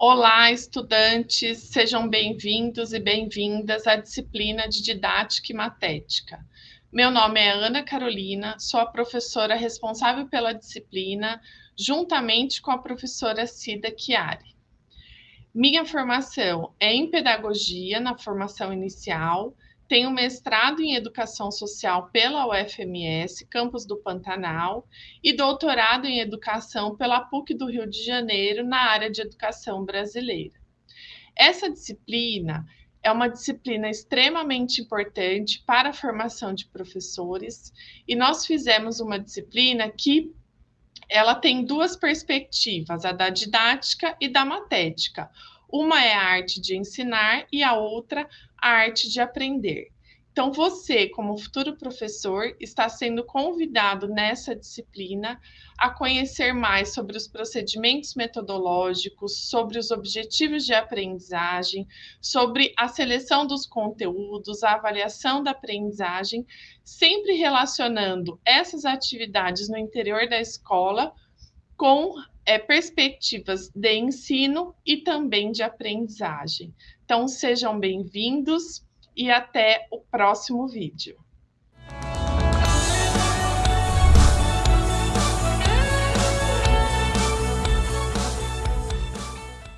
Olá, estudantes, sejam bem-vindos e bem-vindas à disciplina de Didática e Matética. Meu nome é Ana Carolina, sou a professora responsável pela disciplina, juntamente com a professora Cida Chiari. Minha formação é em Pedagogia, na formação inicial, tenho mestrado em Educação Social pela UFMS, campus do Pantanal, e doutorado em Educação pela PUC do Rio de Janeiro, na área de Educação Brasileira. Essa disciplina é uma disciplina extremamente importante para a formação de professores, e nós fizemos uma disciplina que ela tem duas perspectivas, a da didática e da matética. Uma é a arte de ensinar e a outra a arte de aprender. Então, você, como futuro professor, está sendo convidado nessa disciplina a conhecer mais sobre os procedimentos metodológicos, sobre os objetivos de aprendizagem, sobre a seleção dos conteúdos, a avaliação da aprendizagem, sempre relacionando essas atividades no interior da escola com é, perspectivas de ensino e também de aprendizagem. Então, sejam bem-vindos e até o próximo vídeo.